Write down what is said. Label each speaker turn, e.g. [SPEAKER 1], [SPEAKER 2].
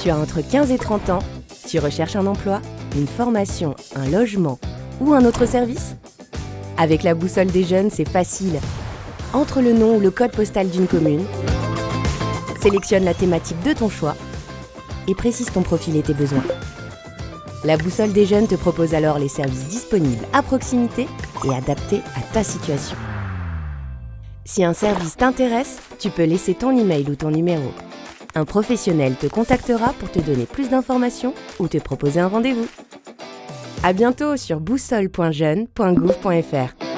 [SPEAKER 1] Tu as entre 15 et 30 ans, tu recherches un emploi, une formation, un logement ou un autre service? Avec la boussole des jeunes, c'est facile. Entre le nom ou le code postal d'une commune, sélectionne la thématique de ton choix et précise ton profil et tes besoins. La boussole des jeunes te propose alors les services disponibles à proximité et adaptés à ta situation. Si un service t'intéresse, tu peux laisser ton email ou ton numéro. Un professionnel te contactera pour te donner plus d'informations ou te proposer un rendez-vous. À bientôt sur boussole.jeune.gouv.fr.